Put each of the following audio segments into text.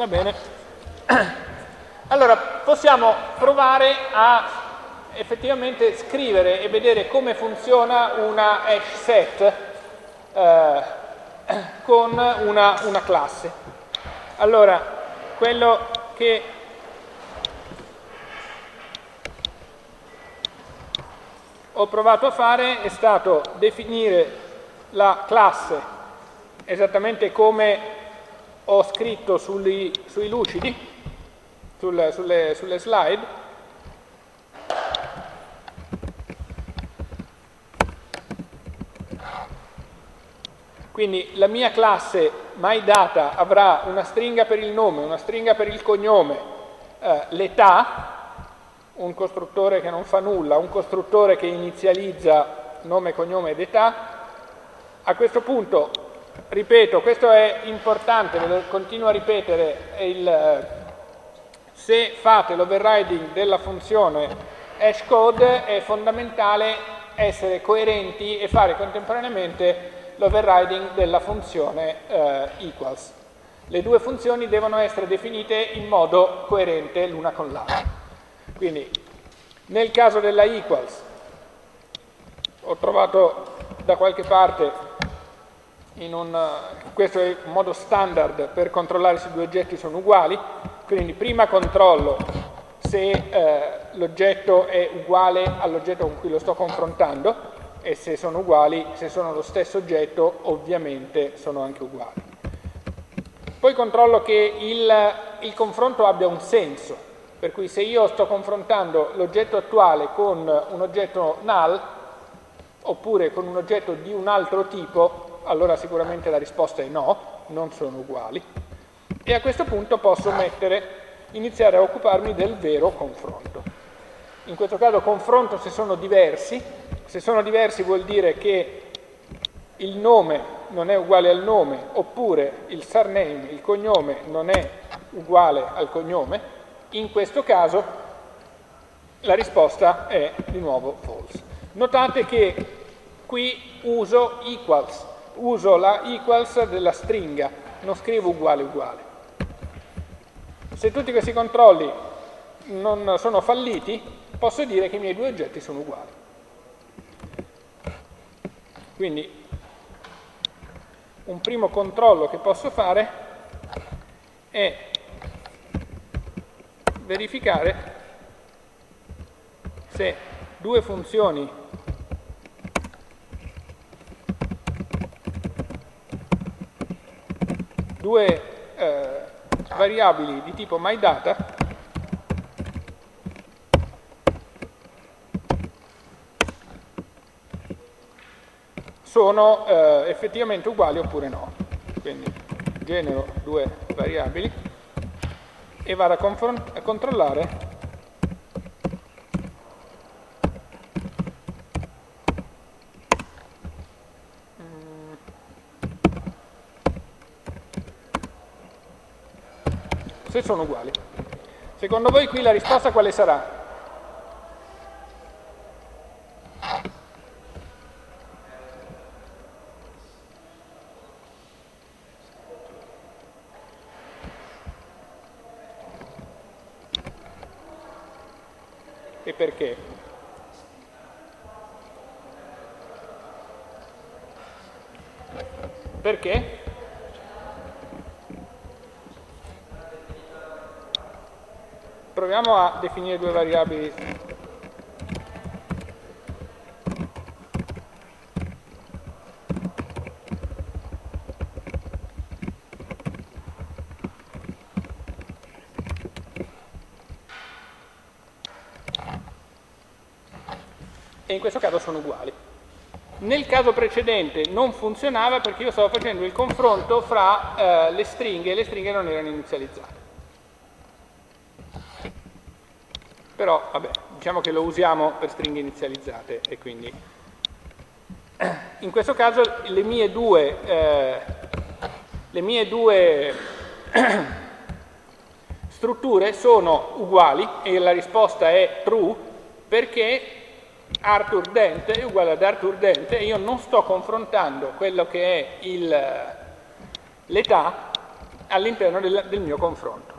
Va bene. Allora, possiamo provare a effettivamente scrivere e vedere come funziona una hash set eh, con una, una classe. Allora, quello che ho provato a fare è stato definire la classe esattamente come ho scritto sui, sui lucidi, sul, sulle, sulle slide, Quindi la mia classe MyData avrà una stringa per il nome, una stringa per il cognome, eh, l'età, un costruttore che non fa nulla, un costruttore che inizializza nome, cognome ed età. A questo punto ripeto, questo è importante, ve lo continuo a ripetere, il, se fate l'overriding della funzione hashcode è fondamentale essere coerenti e fare contemporaneamente l'overriding della funzione eh, equals. Le due funzioni devono essere definite in modo coerente l'una con l'altra. Quindi nel caso della equals ho trovato da qualche parte un, questo è un modo standard per controllare se due oggetti sono uguali, quindi prima controllo se eh, l'oggetto è uguale all'oggetto con cui lo sto confrontando e se sono uguali, se sono lo stesso oggetto, ovviamente sono anche uguali. Poi controllo che il, il confronto abbia un senso, per cui se io sto confrontando l'oggetto attuale con un oggetto null, oppure con un oggetto di un altro tipo, allora sicuramente la risposta è no, non sono uguali. E a questo punto posso mettere, iniziare a occuparmi del vero confronto. In questo caso confronto se sono diversi, se sono diversi vuol dire che il nome non è uguale al nome, oppure il surname, il cognome, non è uguale al cognome, in questo caso la risposta è di nuovo false. Notate che qui uso equals, uso la equals della stringa, non scrivo uguale uguale. Se tutti questi controlli non sono falliti, posso dire che i miei due oggetti sono uguali. Quindi un primo controllo che posso fare è verificare se due funzioni due eh, variabili di tipo myData sono eh, effettivamente uguali oppure no. Quindi genero due variabili e vado a, a controllare se sono uguali. Secondo voi qui la risposta quale sarà? E perché? Perché? Proviamo a definire due variabili e in questo caso sono uguali. Nel caso precedente non funzionava perché io stavo facendo il confronto fra eh, le stringhe e le stringhe non erano inizializzate. però vabbè, diciamo che lo usiamo per stringhe inizializzate e quindi in questo caso le mie due, eh, le mie due strutture sono uguali e la risposta è true perché Arthur Dent è uguale ad Arthur Dent e io non sto confrontando quello che è l'età all'interno del, del mio confronto.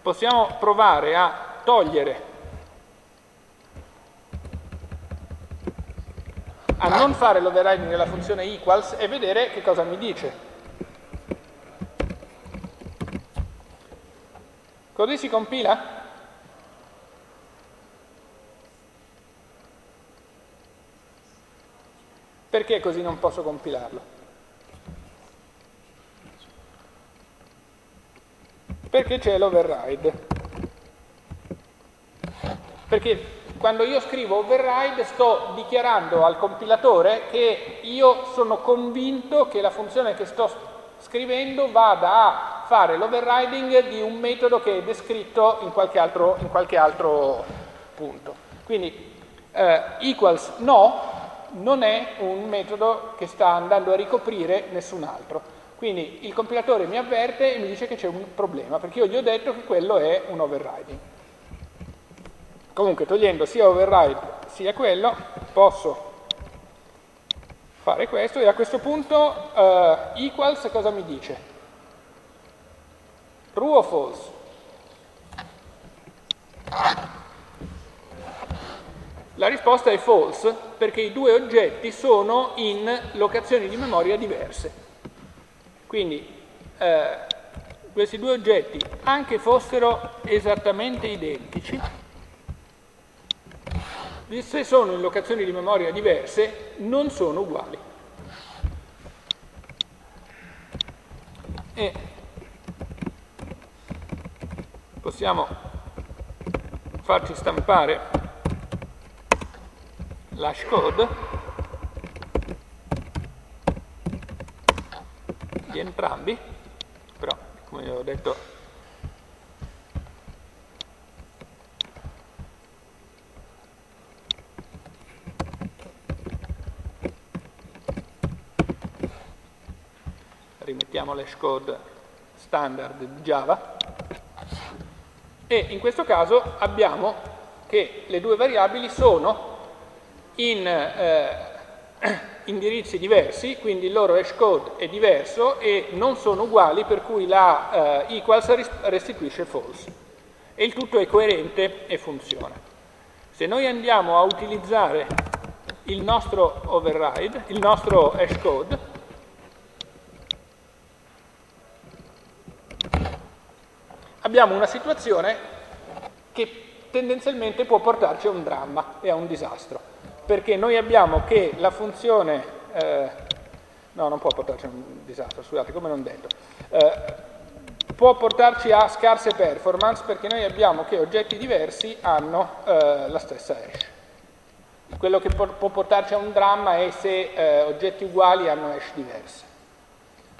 Possiamo provare a togliere a non fare l'overriding della funzione equals e vedere che cosa mi dice. Così si compila? Perché così non posso compilarlo? Perché c'è l'override. Perché quando io scrivo override sto dichiarando al compilatore che io sono convinto che la funzione che sto scrivendo vada a fare l'overriding di un metodo che è descritto in qualche altro, in qualche altro punto. Quindi eh, equals no non è un metodo che sta andando a ricoprire nessun altro. Quindi il compilatore mi avverte e mi dice che c'è un problema, perché io gli ho detto che quello è un overriding. Comunque togliendo sia override sia quello, posso fare questo e a questo punto uh, equals cosa mi dice? True o false? La risposta è false perché i due oggetti sono in locazioni di memoria diverse. Quindi eh, questi due oggetti, anche fossero esattamente identici, se sono in locazioni di memoria diverse, non sono uguali. E possiamo farci stampare l'hashcode di entrambi, però come ho detto rimettiamo l'hashcode standard di Java e in questo caso abbiamo che le due variabili sono in eh, indirizzi diversi, quindi il loro hash code è diverso e non sono uguali, per cui la eh, equals restituisce false. E il tutto è coerente e funziona. Se noi andiamo a utilizzare il nostro override, il nostro hash code, abbiamo una situazione che tendenzialmente può portarci a un dramma e a un disastro perché noi abbiamo che la funzione, eh, no non può portarci a un disastro, scusate, come non detto, eh, può portarci a scarse performance perché noi abbiamo che oggetti diversi hanno eh, la stessa hash. Quello che può portarci a un dramma è se eh, oggetti uguali hanno hash diverse.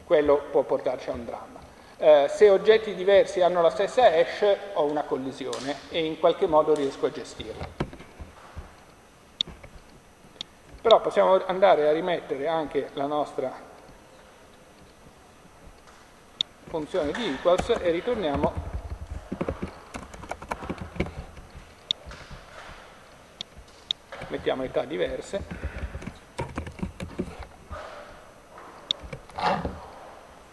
Quello può portarci a un dramma. Eh, se oggetti diversi hanno la stessa hash ho una collisione e in qualche modo riesco a gestirla. Però possiamo andare a rimettere anche la nostra funzione di equals e ritorniamo mettiamo età diverse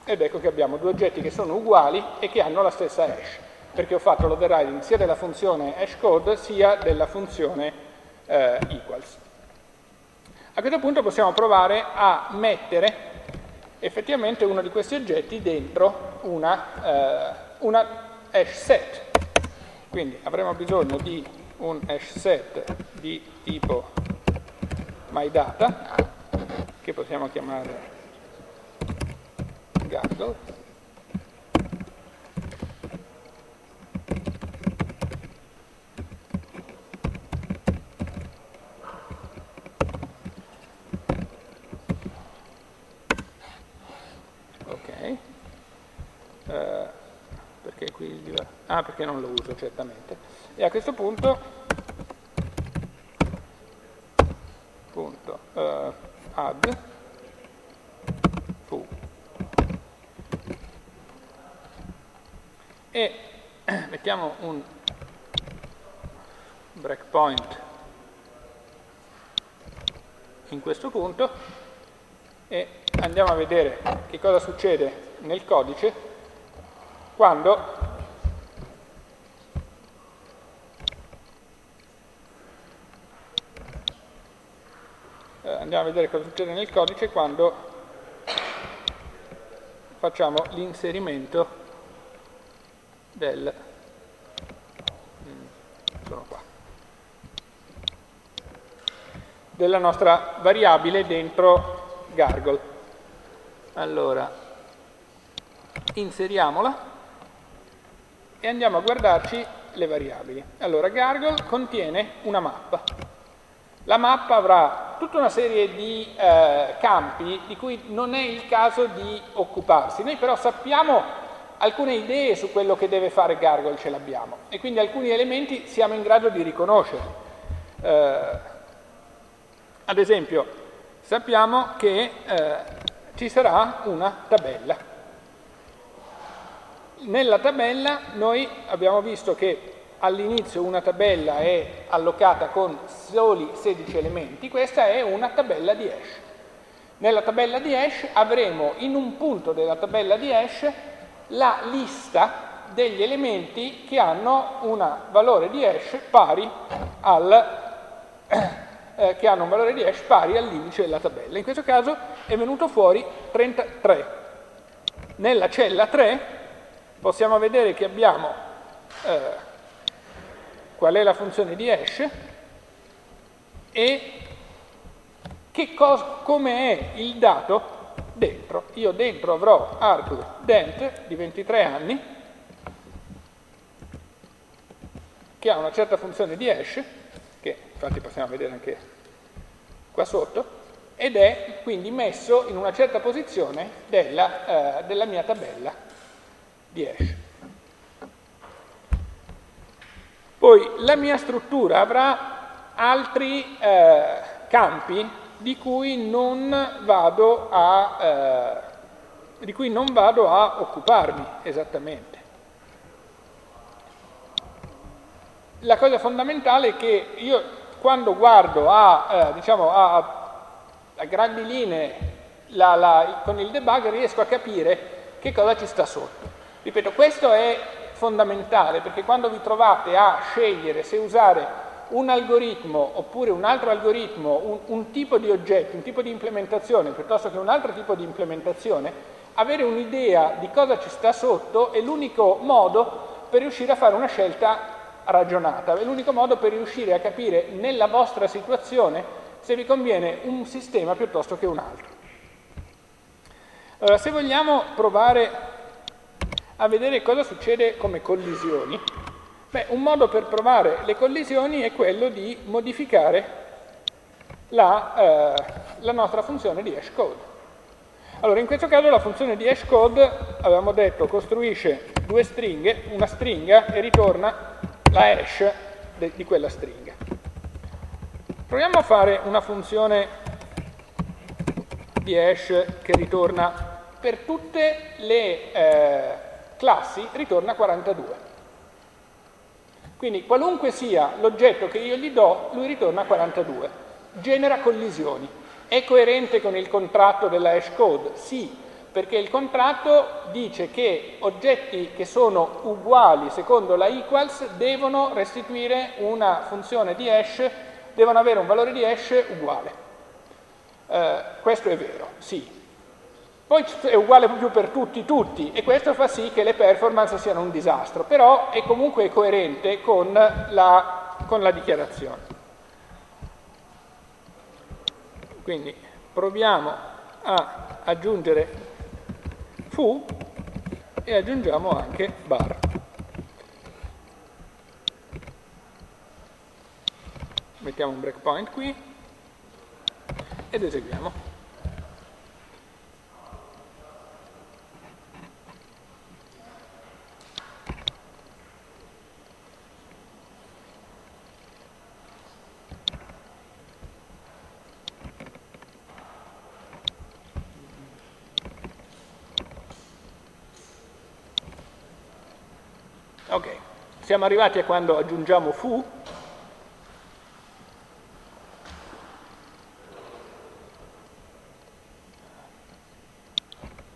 ed ecco che abbiamo due oggetti che sono uguali e che hanno la stessa hash perché ho fatto l'overriding sia della funzione hashcode sia della funzione eh, equals a questo punto possiamo provare a mettere effettivamente uno di questi oggetti dentro una, eh, una hash set. Quindi avremo bisogno di un hash set di tipo myData, che possiamo chiamare Gaggle, Ah, perché non lo uso certamente. E a questo punto, uh, add fu. E mettiamo un breakpoint in questo punto e andiamo a vedere che cosa succede nel codice quando eh, andiamo a vedere cosa succede nel codice quando facciamo l'inserimento del mm, sono qua della nostra variabile dentro Gargle. Allora, inseriamola e andiamo a guardarci le variabili. Allora, Gargle contiene una mappa. La mappa avrà tutta una serie di eh, campi di cui non è il caso di occuparsi. Noi però sappiamo alcune idee su quello che deve fare Gargle, ce l'abbiamo, e quindi alcuni elementi siamo in grado di riconoscere. Eh, ad esempio, sappiamo che eh, ci sarà una tabella. Nella tabella noi abbiamo visto che all'inizio una tabella è allocata con soli 16 elementi, questa è una tabella di hash. Nella tabella di hash avremo in un punto della tabella di hash la lista degli elementi che hanno un valore di hash pari al eh, che hanno un valore di hash pari all'indice della tabella. In questo caso è venuto fuori 33. Nella cella 3 possiamo vedere che abbiamo eh, qual è la funzione di hash e come è il dato dentro. Io dentro avrò arg dent di 23 anni che ha una certa funzione di hash infatti possiamo vedere anche qua sotto, ed è quindi messo in una certa posizione della, eh, della mia tabella di hash. Poi la mia struttura avrà altri eh, campi di cui non vado a, eh, di cui non vado a occuparmi esattamente. la cosa fondamentale è che io quando guardo a, eh, diciamo, a, a grandi linee la, la, con il debug riesco a capire che cosa ci sta sotto. Ripeto, questo è fondamentale perché quando vi trovate a scegliere se usare un algoritmo oppure un altro algoritmo, un, un tipo di oggetto, un tipo di implementazione piuttosto che un altro tipo di implementazione, avere un'idea di cosa ci sta sotto è l'unico modo per riuscire a fare una scelta ragionata. È l'unico modo per riuscire a capire nella vostra situazione se vi conviene un sistema piuttosto che un altro. Allora, se vogliamo provare a vedere cosa succede come collisioni, beh, un modo per provare le collisioni è quello di modificare la, eh, la nostra funzione di hashcode. Allora, in questo caso la funzione di hashcode, avevamo detto, costruisce due stringhe, una stringa e ritorna la hash di quella stringa. Proviamo a fare una funzione di hash che ritorna per tutte le eh, classi, ritorna 42. Quindi qualunque sia l'oggetto che io gli do, lui ritorna 42. Genera collisioni. È coerente con il contratto della hash code? Sì, perché il contratto dice che oggetti che sono uguali secondo la equals devono restituire una funzione di hash, devono avere un valore di hash uguale. Eh, questo è vero, sì. Poi è uguale proprio per tutti, tutti, e questo fa sì che le performance siano un disastro, però è comunque coerente con la, con la dichiarazione. Quindi proviamo a aggiungere fu e aggiungiamo anche bar. Mettiamo un breakpoint qui ed eseguiamo. Siamo arrivati a quando aggiungiamo fu,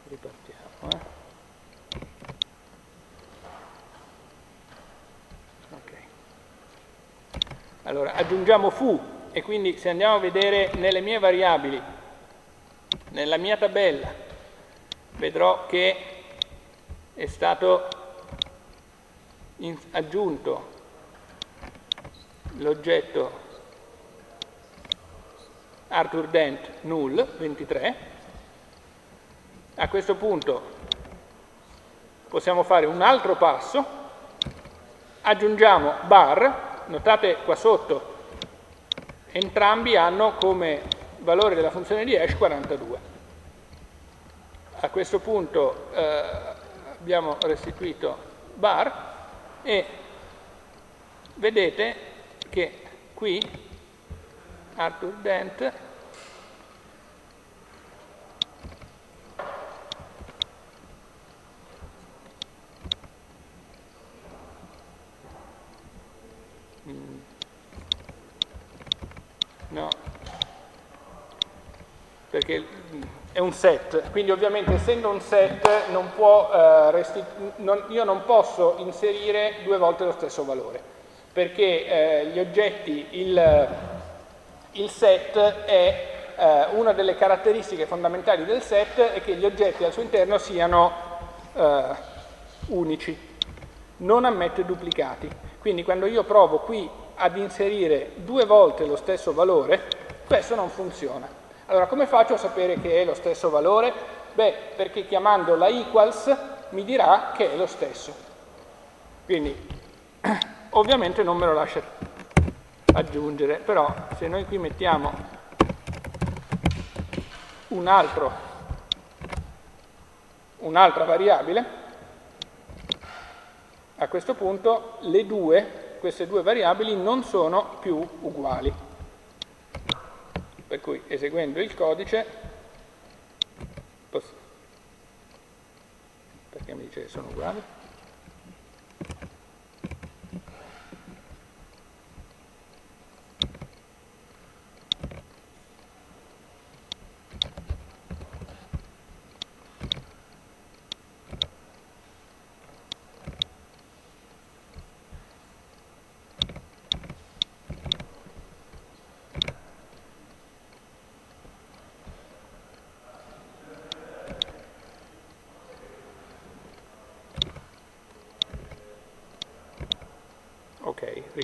Ripartiamo. Eh. Allora, aggiungiamo fu e quindi se andiamo a vedere nelle mie variabili, nella mia tabella, vedrò che è stato aggiunto l'oggetto Arthur Dent null 23 a questo punto possiamo fare un altro passo. Aggiungiamo bar. Notate qua sotto entrambi hanno come valore della funzione di hash 42 a questo punto eh, abbiamo restituito bar e vedete che qui Arthur Dent mm. no perché è un set, quindi ovviamente essendo un set non può, eh, non, io non posso inserire due volte lo stesso valore, perché eh, gli oggetti, il, il set è eh, una delle caratteristiche fondamentali del set è che gli oggetti al suo interno siano eh, unici, non ammette duplicati. Quindi quando io provo qui ad inserire due volte lo stesso valore, questo non funziona. Allora come faccio a sapere che è lo stesso valore? Beh, perché chiamando la equals mi dirà che è lo stesso. Quindi ovviamente non me lo lascia aggiungere, però se noi qui mettiamo un un'altra variabile, a questo punto le due, queste due variabili non sono più uguali. Per cui eseguendo il codice, perché mi dice che sono uguali?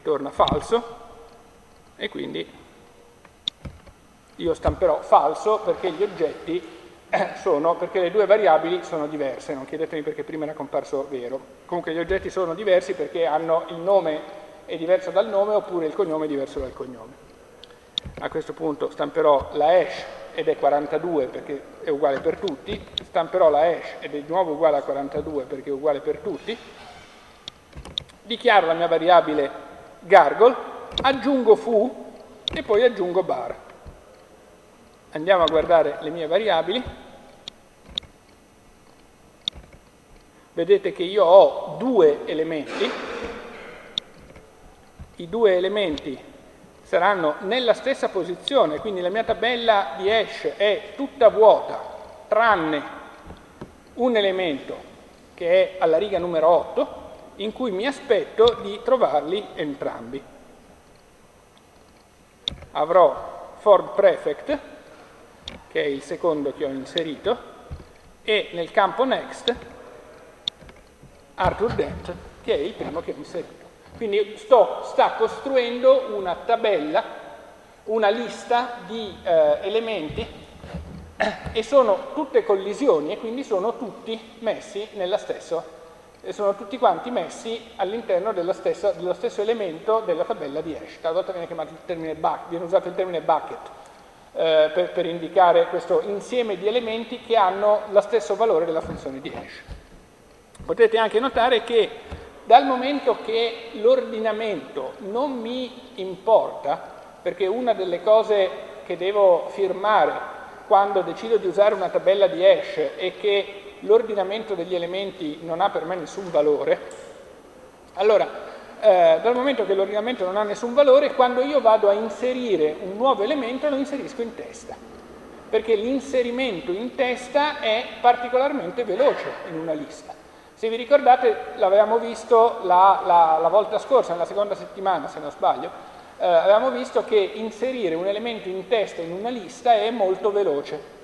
Ritorna falso e quindi io stamperò falso perché gli oggetti sono, perché le due variabili sono diverse, non chiedetemi perché prima era comparso vero. Comunque gli oggetti sono diversi perché hanno il nome è diverso dal nome oppure il cognome è diverso dal cognome. A questo punto stamperò la hash ed è 42 perché è uguale per tutti, stamperò la hash ed è di nuovo uguale a 42 perché è uguale per tutti, dichiaro la mia variabile gargle, aggiungo foo e poi aggiungo bar. Andiamo a guardare le mie variabili. Vedete che io ho due elementi. I due elementi saranno nella stessa posizione, quindi la mia tabella di hash è tutta vuota, tranne un elemento che è alla riga numero 8, in cui mi aspetto di trovarli entrambi. Avrò Ford Prefect, che è il secondo che ho inserito, e nel campo Next Arthur Dent, che è il primo che ho inserito. Quindi sto, sta costruendo una tabella, una lista di eh, elementi e sono tutte collisioni e quindi sono tutti messi nella stessa e sono tutti quanti messi all'interno dello stesso, elemento della tabella di hash. Talvolta viene, viene usato il termine bucket eh, per, per, indicare questo insieme di elementi che hanno lo stesso valore della funzione di hash. Potete anche notare che dal momento che l'ordinamento non mi importa, perché una delle cose che devo firmare quando decido di usare una tabella di hash è che l'ordinamento degli elementi non ha per me nessun valore, allora eh, dal momento che l'ordinamento non ha nessun valore, quando io vado a inserire un nuovo elemento lo inserisco in testa, perché l'inserimento in testa è particolarmente veloce in una lista. Se vi ricordate, l'avevamo visto la, la, la volta scorsa, nella seconda settimana se non sbaglio, eh, avevamo visto che inserire un elemento in testa in una lista è molto veloce,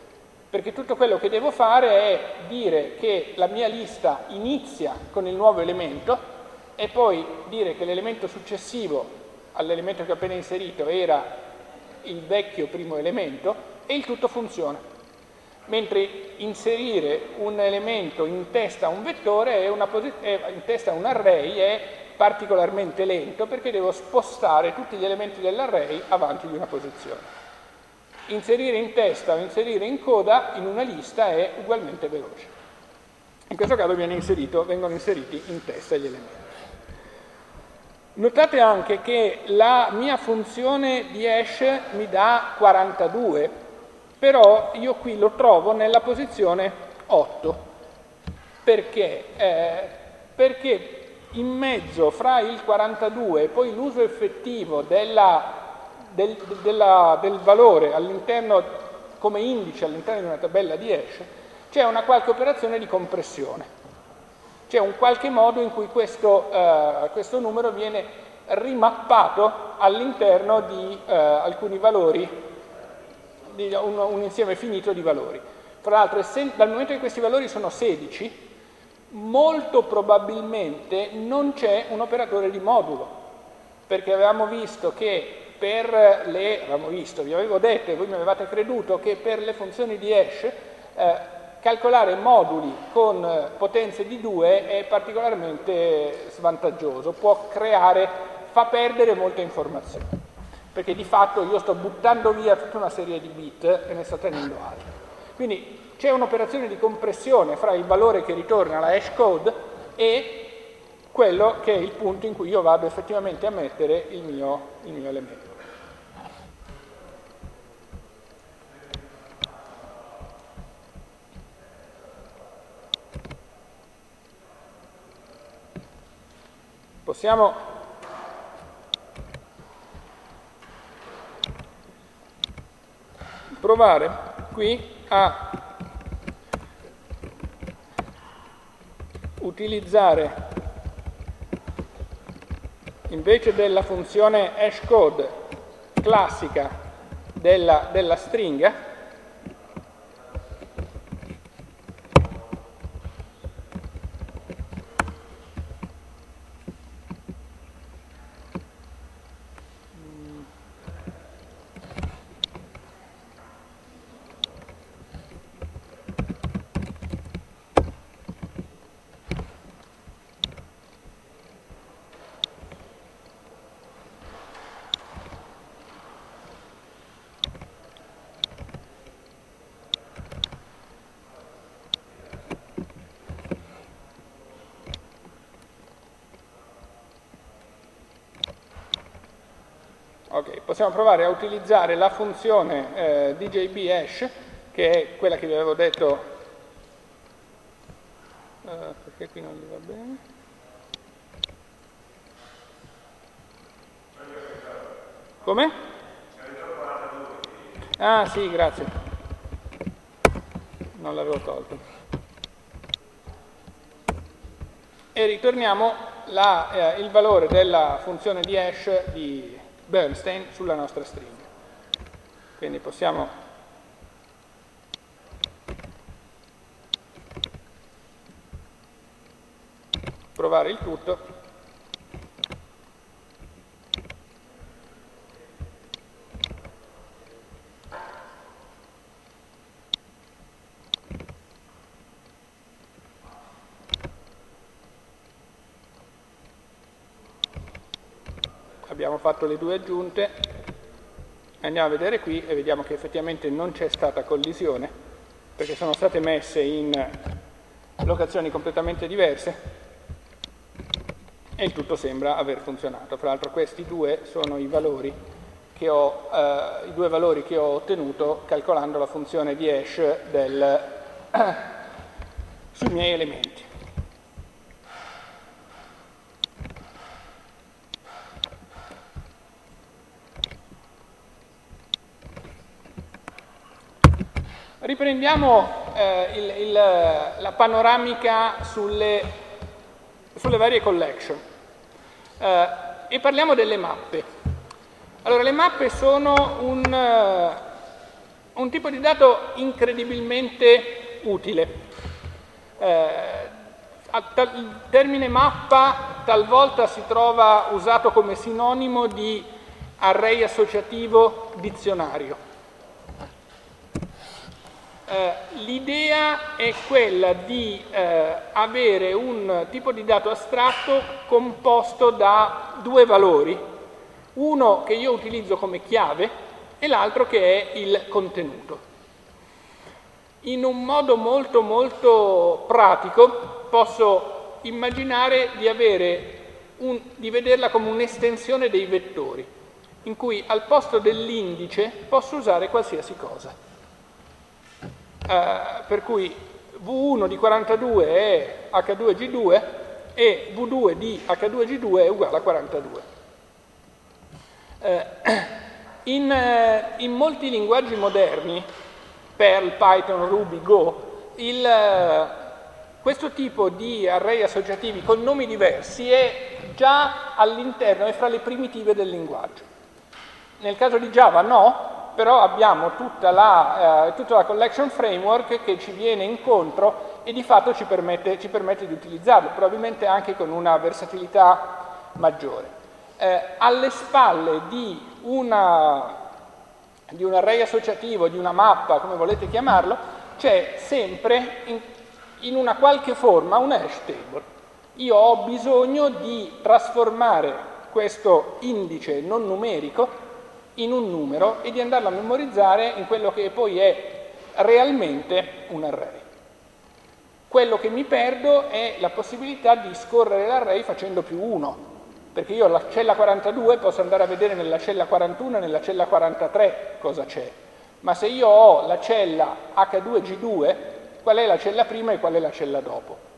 perché tutto quello che devo fare è dire che la mia lista inizia con il nuovo elemento e poi dire che l'elemento successivo all'elemento che ho appena inserito era il vecchio primo elemento e il tutto funziona. Mentre inserire un elemento in testa a un vettore, in testa a un array, è particolarmente lento perché devo spostare tutti gli elementi dell'array avanti di una posizione. Inserire in testa o inserire in coda in una lista è ugualmente veloce. In questo caso inserito, vengono inseriti in testa gli elementi. Notate anche che la mia funzione di hash mi dà 42, però io qui lo trovo nella posizione 8. Perché? Eh, perché in mezzo fra il 42 e poi l'uso effettivo della, del, della, del valore all'interno come indice all'interno di una tabella di hash, c'è una qualche operazione di compressione. C'è un qualche modo in cui questo, eh, questo numero viene rimappato all'interno di eh, alcuni valori, di un, un, insieme finito di valori. Tra l'altro, dal momento che questi valori sono 16, molto probabilmente non c'è un operatore di modulo, perché avevamo visto che per le, avevamo visto, vi avevo detto e voi mi avevate creduto che per le funzioni di hash eh, calcolare moduli con potenze di 2 è particolarmente svantaggioso, può creare, fa perdere molte informazioni, perché di fatto io sto buttando via tutta una serie di bit e ne sto tenendo altre. Quindi c'è un'operazione di compressione fra il valore che ritorna la hash code e quello che è il punto in cui io vado effettivamente a mettere il mio, il mio elemento. Possiamo? Provare qui a utilizzare invece della funzione hashcode classica della, della stringa possiamo provare a utilizzare la funzione eh, DJB hash, che è quella che vi avevo detto, uh, perché qui non gli va bene. Come? Ah sì, grazie. Non l'avevo tolto. E ritorniamo la, eh, il valore della funzione di hash di Bernstein sulla nostra stringa. Quindi possiamo provare il tutto abbiamo fatto le due aggiunte, andiamo a vedere qui e vediamo che effettivamente non c'è stata collisione, perché sono state messe in locazioni completamente diverse e tutto sembra aver funzionato. Fra l'altro questi due sono i valori che ho, eh, i due valori che ho ottenuto calcolando la funzione di hash del, sui miei elementi. Riprendiamo eh, il, il, la panoramica sulle, sulle varie collection eh, e parliamo delle mappe. Allora, le mappe sono un, uh, un tipo di dato incredibilmente utile. Eh, il termine mappa talvolta si trova usato come sinonimo di array associativo dizionario. Eh, l'idea è quella di eh, avere un tipo di dato astratto composto da due valori, uno che io utilizzo come chiave e l'altro che è il contenuto. In un modo molto molto pratico posso immaginare di, un, di vederla come un'estensione dei vettori, in cui al posto dell'indice posso usare qualsiasi cosa. Eh, per cui V1 di 42 è H2G2 e V2 di H2G2 è uguale a 42. Eh, in, eh, in, molti linguaggi moderni, Perl, Python, Ruby, Go, il, eh, questo tipo di array associativi con nomi diversi è già all'interno, è fra le primitive del linguaggio. Nel caso di Java no, però abbiamo tutta la, eh, tutta la, collection framework che ci viene incontro e di fatto ci permette, ci permette di utilizzarlo, probabilmente anche con una versatilità maggiore. Eh, alle spalle di, una, di un array associativo, di una mappa, come volete chiamarlo, c'è sempre in, in una qualche forma un hash table. Io ho bisogno di trasformare questo indice non numerico in un numero e di andarlo a memorizzare in quello che poi è realmente un array. Quello che mi perdo è la possibilità di scorrere l'array facendo più 1, perché io alla cella 42 posso andare a vedere nella cella 41 e nella cella 43 cosa c'è, ma se io ho la cella H2G2, qual è la cella prima e qual è la cella dopo?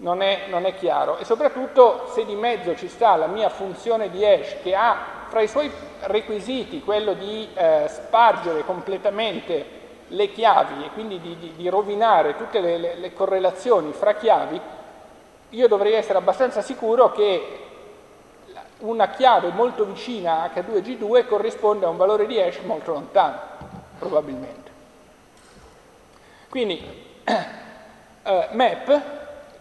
Non è, non è chiaro e soprattutto se di mezzo ci sta la mia funzione di hash che ha fra i suoi requisiti quello di eh, spargere completamente le chiavi e quindi di, di, di rovinare tutte le, le, le, correlazioni fra chiavi, io dovrei essere abbastanza sicuro che una chiave molto vicina a H2G2 corrisponde a un valore di hash molto lontano, probabilmente. Quindi, eh, map,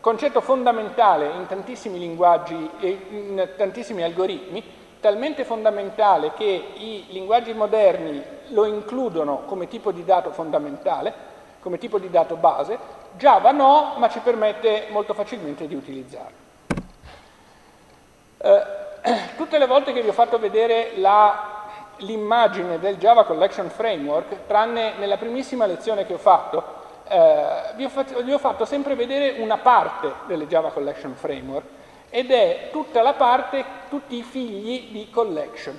concetto fondamentale in tantissimi linguaggi e in tantissimi algoritmi, talmente fondamentale che i linguaggi moderni lo includono come tipo di dato fondamentale, come tipo di dato base, Java no, ma ci permette molto facilmente di utilizzarlo. Eh, tutte le volte che vi ho fatto vedere l'immagine del Java Collection Framework, tranne nella primissima lezione che ho fatto, eh, vi, ho fatto, vi ho fatto sempre vedere una parte delle Java Collection Framework, ed è tutta la parte, tutti i figli di collection.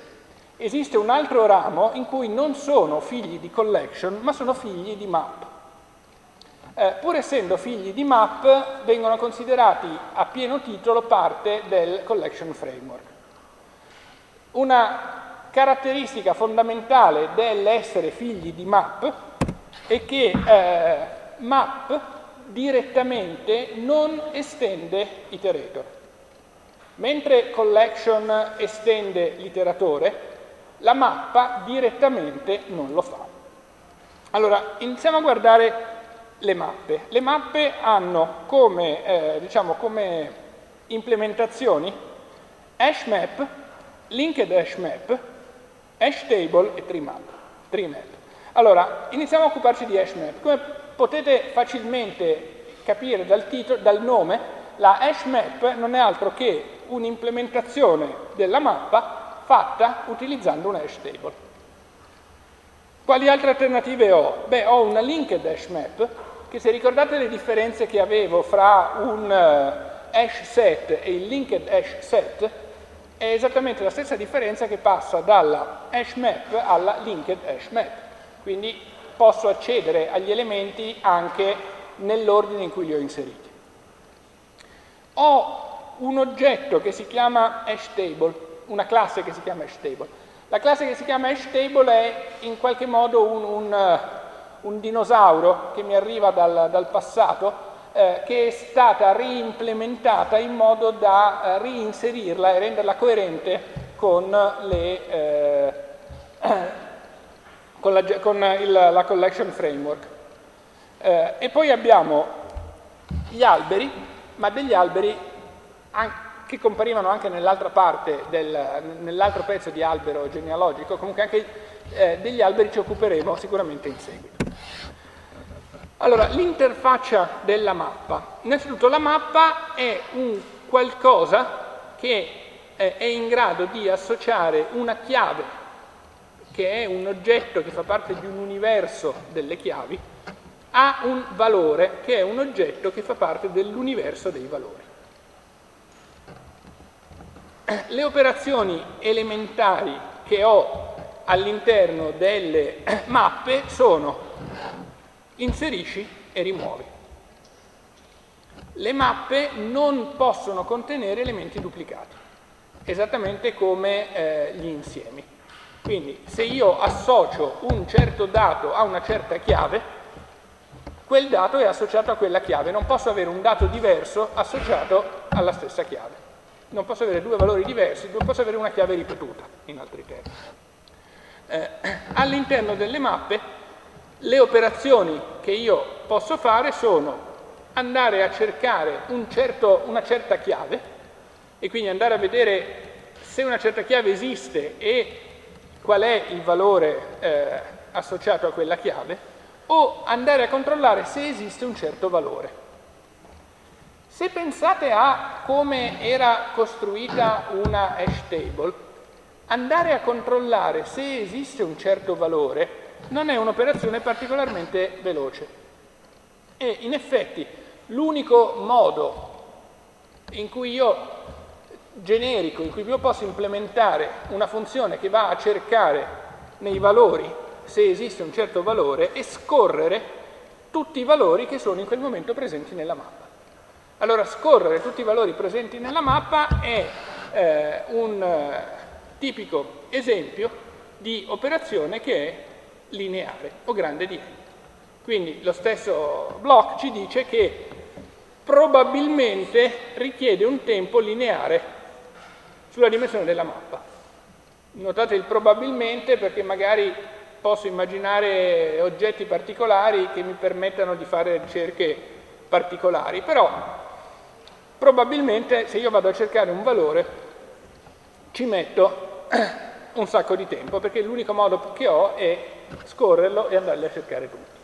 Esiste un altro ramo in cui non sono figli di collection, ma sono figli di map. Eh, pur essendo figli di map, vengono considerati a pieno titolo parte del collection framework. Una caratteristica fondamentale dell'essere figli di map è che eh, map direttamente non estende iterator. Mentre collection estende l'iteratore, la mappa direttamente non lo fa. Allora, iniziamo a guardare le mappe. Le mappe hanno come, eh, diciamo, come implementazioni hashmap, linked hashmap, hashtable e treemap. treemap. Allora, iniziamo a occuparci di hashmap. Come potete facilmente capire dal, titolo, dal nome, la hashmap non è altro che un'implementazione della mappa fatta utilizzando un hash table. Quali altre alternative ho? Beh, ho una linked hash map, che se ricordate le differenze che avevo fra un uh, hash set e il linked hash set, è esattamente la stessa differenza che passa dalla hash map alla linked hash map. Quindi posso accedere agli elementi anche nell'ordine in cui li ho inseriti. Ho un oggetto che si chiama hashtable, una classe che si chiama hashtable. La classe che si chiama hashtable è in qualche modo un, un, un dinosauro che mi arriva dal, dal passato, eh, che è stata reimplementata in modo da eh, reinserirla e renderla coerente con, le, eh, con, la, con il, la, collection framework. Eh, e poi abbiamo gli alberi, ma degli alberi che comparivano anche nell'altra parte, nell'altro pezzo di albero genealogico, comunque anche eh, degli alberi ci occuperemo sicuramente in seguito. Allora, l'interfaccia della mappa. Innanzitutto la mappa è un qualcosa che eh, è in grado di associare una chiave, che è un oggetto che fa parte di un universo delle chiavi, a un valore, che è un oggetto che fa parte dell'universo dei valori. Le operazioni elementari che ho all'interno delle mappe sono inserisci e rimuovi. Le mappe non possono contenere elementi duplicati, esattamente come eh, gli insiemi. Quindi se io associo un certo dato a una certa chiave, quel dato è associato a quella chiave, non posso avere un dato diverso associato alla stessa chiave. Non posso avere due valori diversi, non posso avere una chiave ripetuta, in altri termini. Eh, all'interno delle mappe le operazioni che io posso fare sono andare a cercare un certo, una certa chiave e quindi andare a vedere se una certa chiave esiste e qual è il valore eh, associato a quella chiave o andare a controllare se esiste un certo valore. Se pensate a come era costruita una hash table, andare a controllare se esiste un certo valore non è un'operazione particolarmente veloce. E in effetti l'unico modo in cui io, generico, in cui io posso implementare una funzione che va a cercare nei valori se esiste un certo valore è scorrere tutti i valori che sono in quel momento presenti nella mappa. Allora scorrere tutti i valori presenti nella mappa è eh, un eh, tipico esempio di operazione che è lineare o grande di n. Quindi lo stesso Bloch ci dice che probabilmente richiede un tempo lineare sulla dimensione della mappa. Notate il probabilmente perché magari posso immaginare oggetti particolari che mi permettano di fare ricerche particolari, però probabilmente se io vado a cercare un valore ci metto un sacco di tempo perché l'unico modo che ho è scorrerlo e andarli a cercare tutti.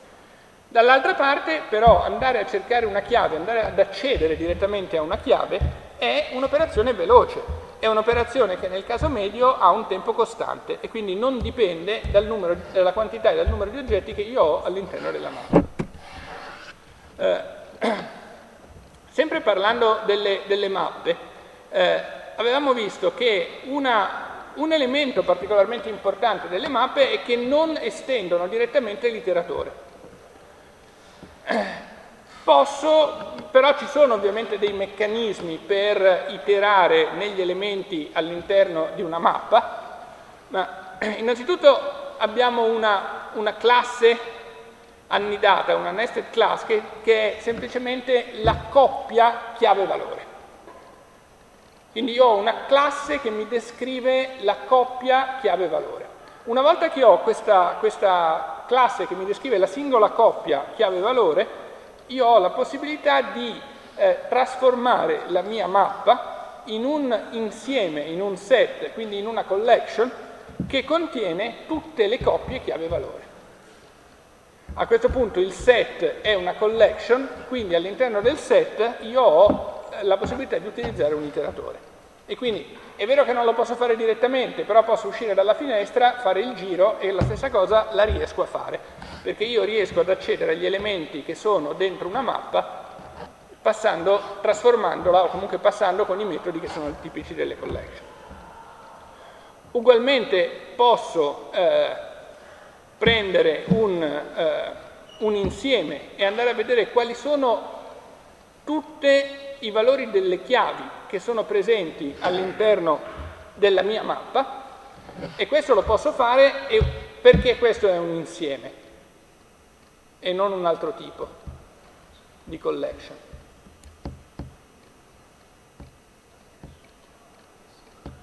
Dall'altra parte però andare a cercare una chiave, andare ad accedere direttamente a una chiave è un'operazione veloce, è un'operazione che nel caso medio ha un tempo costante e quindi non dipende numero, dalla quantità e dal numero di oggetti che io ho all'interno della mappa. Eh, sempre parlando delle, delle mappe, eh, avevamo visto che una un elemento particolarmente importante delle mappe è che non estendono direttamente l'iteratore. Posso, però ci sono ovviamente dei meccanismi per iterare negli elementi all'interno di una mappa, ma innanzitutto abbiamo una, una classe annidata, una nested class, che, che è semplicemente la coppia chiave-valore. Quindi io ho una classe che mi descrive la coppia chiave-valore. Una volta che ho questa, questa, classe che mi descrive la singola coppia chiave-valore, io ho la possibilità di eh, trasformare la mia mappa in un insieme, in un set, quindi in una collection, che contiene tutte le coppie chiave-valore. A questo punto il set è una collection, quindi all'interno del set io ho la possibilità di utilizzare un iteratore. E quindi è vero che non lo posso fare direttamente, però posso uscire dalla finestra, fare il giro e la stessa cosa la riesco a fare, perché io riesco ad accedere agli elementi che sono dentro una mappa passando, trasformandola o comunque passando con i metodi che sono tipici delle collection. Ugualmente posso eh, prendere un, eh, un insieme e andare a vedere quali sono tutte i valori delle chiavi che sono presenti all'interno della mia mappa e questo lo posso fare perché questo è un insieme e non un altro tipo di collection.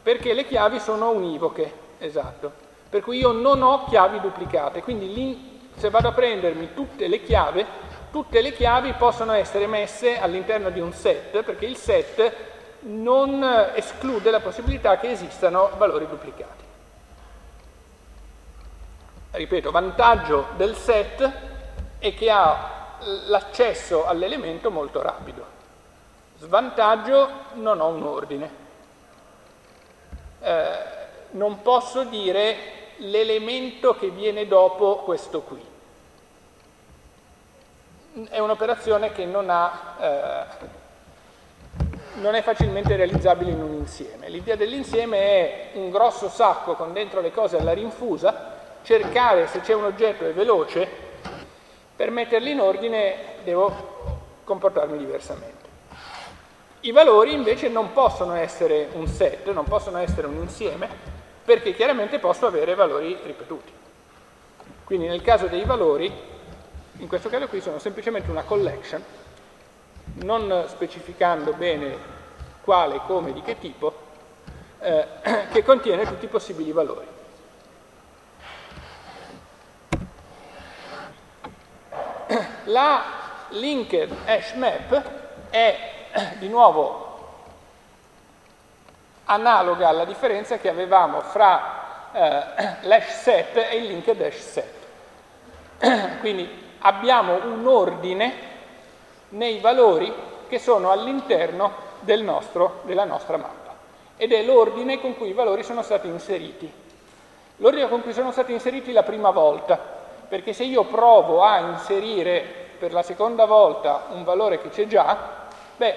perché le chiavi sono univoche, esatto. Per cui io non ho chiavi duplicate, quindi se vado a prendermi tutte le chiavi, tutte le chiavi possono essere messe all'interno di un set, perché il set non esclude la possibilità che esistano valori duplicati. Ripeto, vantaggio del set è che ha l'accesso all'elemento molto rapido. Svantaggio, non ho un ordine. Eh, non posso dire l'elemento che viene dopo questo qui. È un'operazione che non, ha, eh, non è facilmente realizzabile in un insieme. L'idea dell'insieme è un grosso sacco con dentro le cose alla rinfusa, cercare se c'è un oggetto è veloce, per metterli in ordine devo comportarmi diversamente. I valori invece non possono essere un set, non possono essere un insieme, perché chiaramente posso avere valori ripetuti. Quindi nel caso dei valori, in questo caso qui sono semplicemente una collection, non specificando bene quale, come, di che tipo, eh, che contiene tutti i possibili valori. La linked hash map è di nuovo analoga alla differenza che avevamo fra eh, l'hash set e il linked hash set. Quindi abbiamo un ordine nei valori che sono all'interno del della nostra mappa ed è l'ordine con cui i valori sono stati inseriti. L'ordine con cui sono stati inseriti la prima volta, perché se io provo a inserire per la seconda volta un valore che c'è già, beh,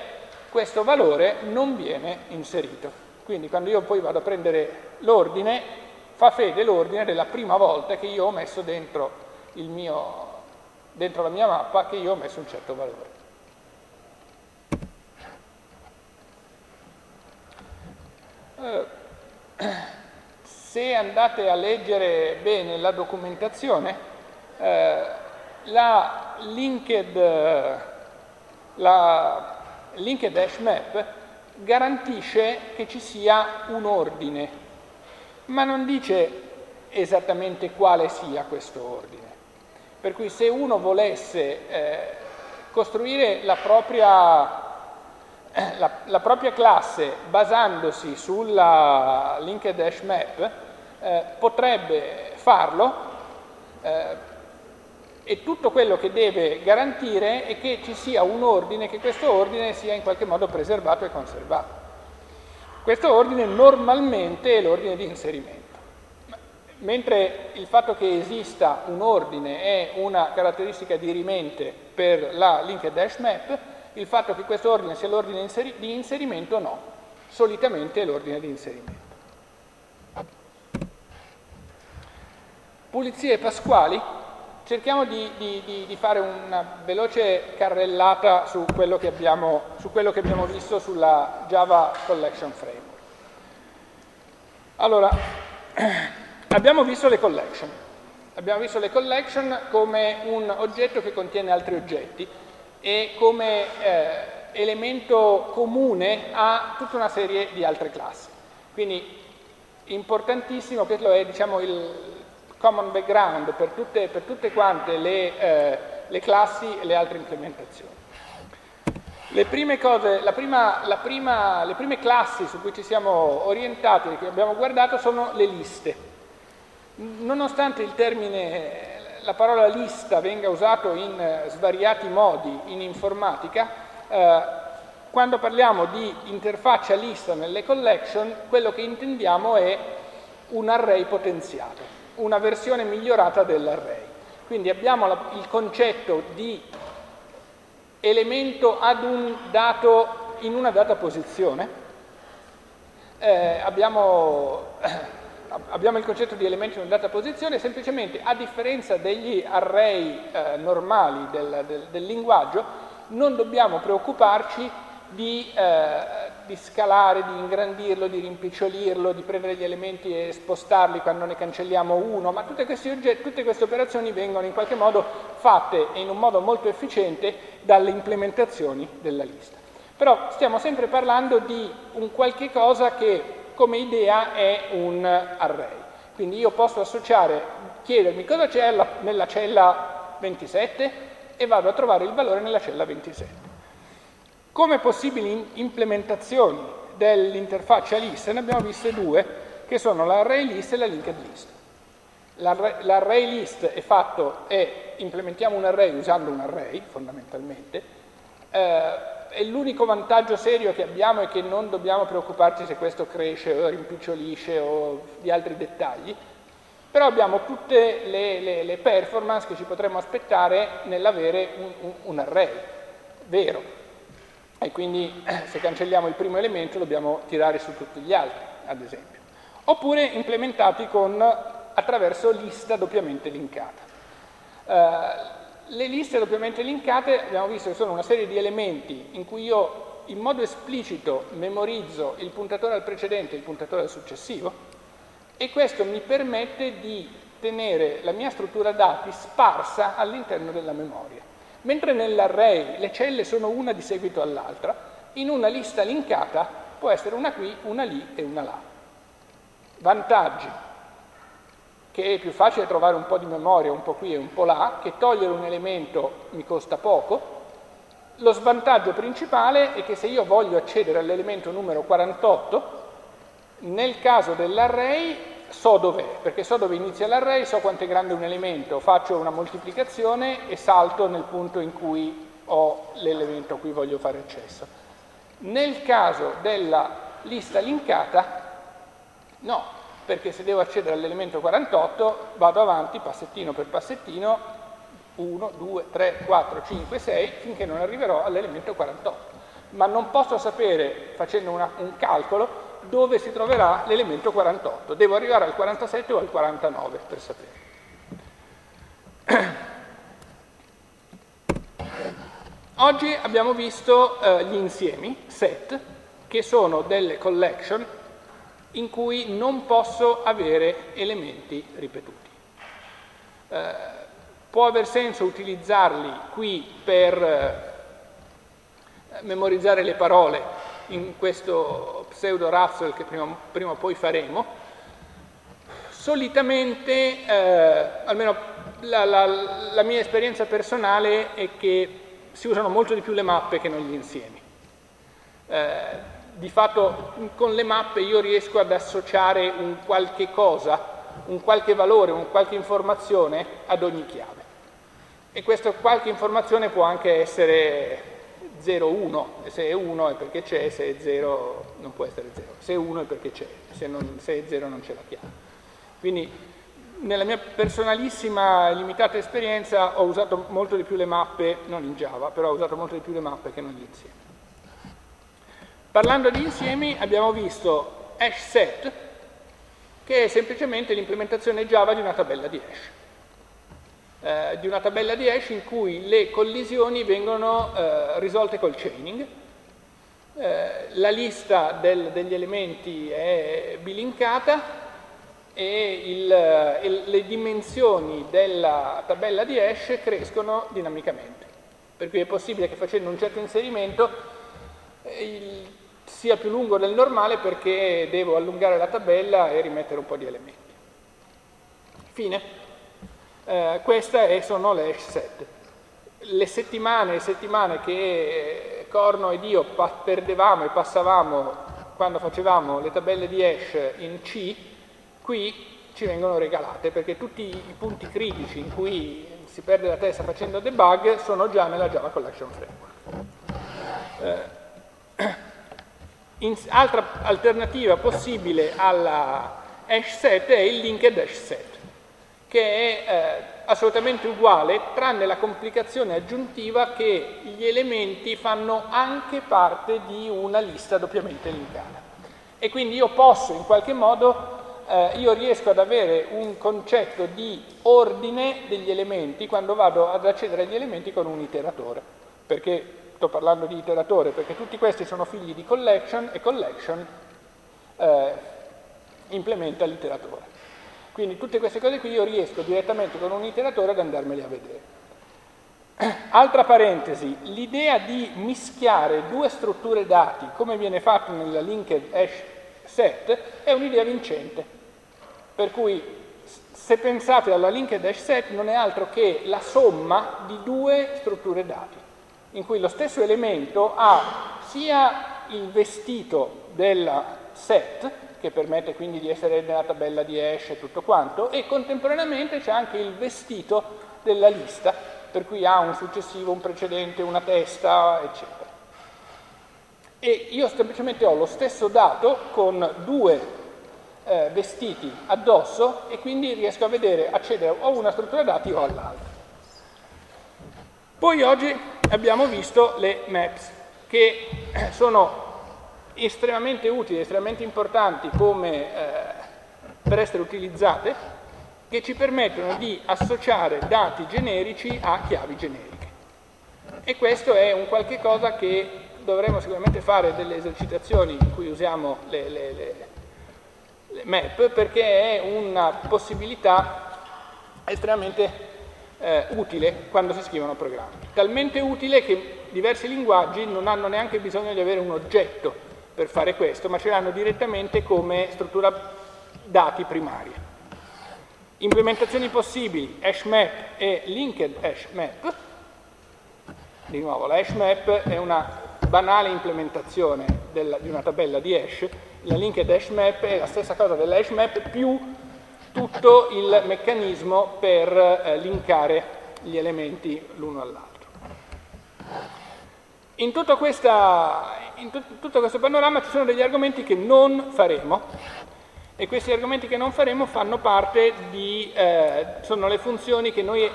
questo valore non viene inserito. Quindi quando io poi vado a prendere l'ordine, fa fede l'ordine della prima volta che io ho messo dentro, mio, dentro la mia mappa che io ho messo un certo valore. se andate a leggere bene la documentazione, eh, la linked, la linked hash map garantisce che ci sia un ordine, ma non dice esattamente quale sia questo ordine. Per cui se uno volesse eh, costruire la propria, eh, la, la propria, classe basandosi sulla linked hash map, eh, potrebbe farlo eh, e tutto quello che deve garantire è che ci sia un ordine, che questo ordine sia in qualche modo preservato e conservato. Questo ordine normalmente è l'ordine di inserimento, mentre il fatto che esista un ordine è una caratteristica dirimente per la linked hash map, il fatto che questo ordine sia l'ordine di inserimento no, solitamente è l'ordine di inserimento. Pulizie pasquali cerchiamo di, di, di, fare una veloce carrellata su quello, abbiamo, su quello, che abbiamo, visto sulla Java Collection Framework. Allora, abbiamo visto le collection. Abbiamo visto le collection come un oggetto che contiene altri oggetti e come eh, elemento comune a tutta una serie di altre classi. Quindi importantissimo, questo è diciamo, il, common background per tutte, per tutte quante le, eh, le, classi e le altre implementazioni. Le prime, cose, la prima, la prima, le prime classi su cui ci siamo orientati che abbiamo guardato sono le liste. Nonostante il termine, la parola lista venga usato in eh, svariati modi in informatica, eh, quando parliamo di interfaccia lista nelle collection, quello che intendiamo è un array potenziato una versione migliorata dell'array. Quindi abbiamo la, il concetto di elemento ad un dato in una data posizione, eh, abbiamo, abbiamo, il concetto di elemento in una data posizione, semplicemente a differenza degli array eh, normali del, del, del linguaggio, non dobbiamo preoccuparci di, eh, di, scalare, di ingrandirlo, di rimpicciolirlo, di prendere gli elementi e spostarli quando ne cancelliamo uno, ma tutte queste, tutte queste operazioni vengono in qualche modo fatte in un modo molto efficiente dalle implementazioni della lista. Però stiamo sempre parlando di un qualche cosa che come idea è un array. Quindi io posso associare, chiedermi cosa c'è nella cella 27 e vado a trovare il valore nella cella 27. Come possibili implementazioni dell'interfaccia list ne abbiamo viste due, che sono l'array list e la linked list. L'array list è fatto, è implementiamo un array usando un array, fondamentalmente, eh, e l'unico vantaggio serio che abbiamo è che non dobbiamo preoccuparci se questo cresce o rimpicciolisce o di altri dettagli, però abbiamo tutte le, le, le performance che ci potremmo aspettare nell'avere un, un, un array vero. E quindi se cancelliamo il primo elemento dobbiamo tirare su tutti gli altri, ad esempio. Oppure implementati con, attraverso lista doppiamente linkata. Uh, le liste doppiamente linkate abbiamo visto che sono una serie di elementi in cui io in modo esplicito memorizzo il puntatore al precedente e il puntatore al successivo e questo mi permette di tenere la mia struttura dati sparsa all'interno della memoria. Mentre nell'array le celle sono una di seguito all'altra, in una lista linkata può essere una qui, una lì e una là. Vantaggi che è più facile trovare un po' di memoria un po' qui e un po' là, che togliere un elemento mi costa poco. Lo svantaggio principale è che se io voglio accedere all'elemento numero 48, nel caso dell'array so dov'è, perché so dove inizia l'array, so quanto è grande un elemento, faccio una moltiplicazione e salto nel punto in cui ho l'elemento a cui voglio fare accesso. Nel caso della lista linkata, no, perché se devo accedere all'elemento 48 vado avanti passettino per passettino 1, 2, 3, 4, 5, 6 finché non arriverò all'elemento 48 ma non posso sapere facendo una, un calcolo dove si troverà l'elemento 48 devo arrivare al 47 o al 49 per sapere. Oggi abbiamo visto eh, gli insiemi set che sono delle collection in cui non posso avere elementi ripetuti. Eh, può aver senso utilizzarli qui per eh, memorizzare le parole in questo pseudo raffle che prima, prima o poi faremo. Solitamente, eh, almeno la, la, la mia esperienza personale è che si usano molto di più le mappe che non gli insiemi. Eh, di fatto con le mappe io riesco ad associare un qualche cosa, un qualche valore, un qualche informazione ad ogni chiave. E questa qualche informazione può anche essere 0, 1, se è 1 è perché c'è, se è 0 non può essere 0, se è 1 è perché c'è, se, se, è 0 non c'è la chiave. Quindi nella mia personalissima limitata esperienza ho usato molto di più le mappe, non in Java, però ho usato molto di più le mappe che non gli insiemi. Parlando di insiemi abbiamo visto hash set, che è semplicemente l'implementazione Java di una tabella di hash. Eh, di una tabella di hash in cui le collisioni vengono eh, risolte col chaining. Eh, la lista del, degli elementi è bilinkata e il, il, le dimensioni della tabella di hash crescono dinamicamente. Per cui è possibile che facendo un certo inserimento il, sia più lungo del normale perché devo allungare la tabella e rimettere un po' di elementi. Fine. Eh, queste sono le hash set. Le settimane e settimane che Corno ed io perdevamo e passavamo quando facevamo le tabelle di hash in C, qui ci vengono regalate perché tutti i punti critici in cui si perde la testa facendo debug sono già nella Java Collection Framework. Eh, in, altra alternativa possibile alla hash set è il linked hash set, che è eh, assolutamente uguale, tranne la complicazione aggiuntiva che gli elementi fanno anche parte di una lista doppiamente linkata. E quindi io posso in qualche modo, eh, io riesco ad avere un concetto di ordine degli elementi quando vado ad accedere agli elementi con un iteratore, perché sto parlando di iteratore perché tutti questi sono figli di collection e collection eh, implementa l'iteratore. Quindi tutte queste cose qui io riesco direttamente con un iteratore ad andarmeli a vedere. Altra parentesi, l'idea di mischiare due strutture dati, come viene fatto nella linked hash set è un'idea vincente. Per cui se pensate alla linked hash set non è altro che la somma di due strutture dati, in cui lo stesso elemento ha sia il vestito della set, che permette quindi di essere nella tabella di hash e tutto quanto, e contemporaneamente c'è anche il vestito della lista, per cui ha un successivo, un precedente, una testa, eccetera. E io semplicemente ho lo stesso dato con due eh, vestiti addosso e quindi riesco a vedere, accedere o a una struttura dati o all'altra. Poi oggi abbiamo visto le maps, che sono estremamente utili, estremamente importanti come, eh, per essere utilizzate, che ci permettono di associare dati generici a chiavi generiche. E questo è un qualche cosa che dovremo sicuramente fare delle esercitazioni in cui usiamo le, le, le, le map, perché è una possibilità estremamente eh, utile quando si scrivono programmi. Talmente utile che diversi linguaggi non hanno neanche bisogno di avere un oggetto per fare questo, ma ce l'hanno direttamente come struttura dati primaria. Implementazioni possibili, hashmap e linked hashmap. Di nuovo, la hashmap è una banale implementazione della, di una tabella di hash, la linked hashmap è la stessa cosa della hashmap più tutto il meccanismo per eh, linkare gli elementi l'uno all'altro. In, questa, in tutto questo panorama ci sono degli argomenti che non faremo e questi argomenti che non faremo fanno parte di, eh, sono le funzioni che noi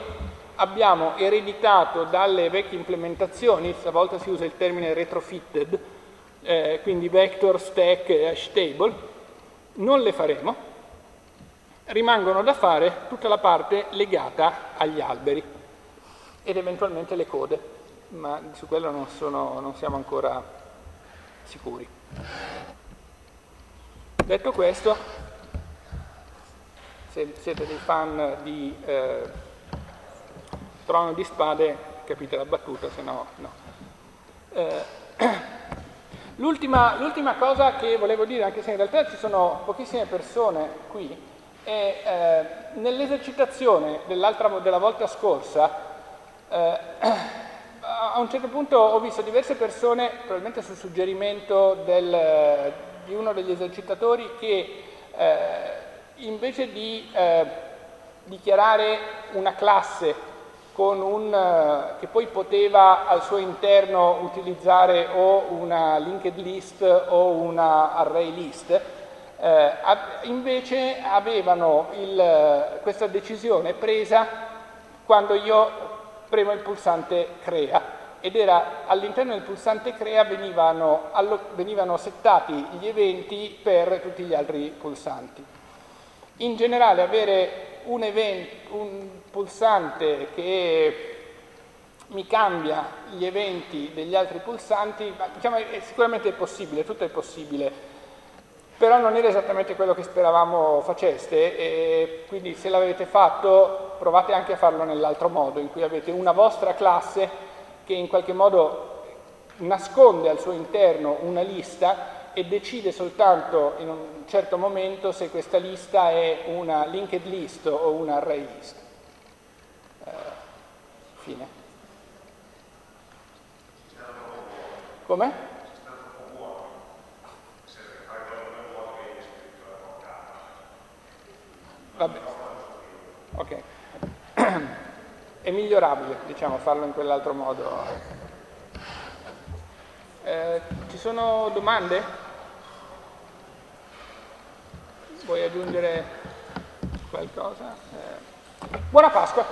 abbiamo ereditato dalle vecchie implementazioni, stavolta si usa il termine retrofitted, eh, quindi vector, stack hash table, non le faremo, rimangono da fare tutta la parte legata agli alberi ed eventualmente le code ma su quello non, sono, non siamo ancora sicuri. Detto questo, se siete dei fan di eh, Trono di Spade, capite la battuta, se no no. Eh, L'ultima cosa che volevo dire, anche se in realtà ci sono pochissime persone qui, è eh, nell'esercitazione della volta scorsa eh, a un certo punto ho visto diverse persone, probabilmente su suggerimento del, di uno degli esercitatori, che eh, invece di eh, dichiarare una classe un, eh, che poi poteva al suo interno utilizzare o una linked list o una array list, eh, invece avevano il, questa decisione presa quando io premo il pulsante crea ed era all'interno del pulsante crea venivano, allo, venivano settati gli eventi per tutti gli altri pulsanti. In generale avere un, event, un pulsante che mi cambia gli eventi degli altri pulsanti, diciamo, è, sicuramente è possibile, tutto è possibile, però non era esattamente quello che speravamo faceste e quindi se l'avete fatto provate anche a farlo nell'altro modo, in cui avete una vostra classe che in qualche modo nasconde al suo interno una lista e decide soltanto in un certo momento se questa lista è una linked list o una array list. Eh, fine. Come? Vabbè. Ok. È migliorabile, diciamo, farlo in quell'altro modo. Eh, ci sono domande? Vuoi aggiungere qualcosa? Eh. Buona Pasqua!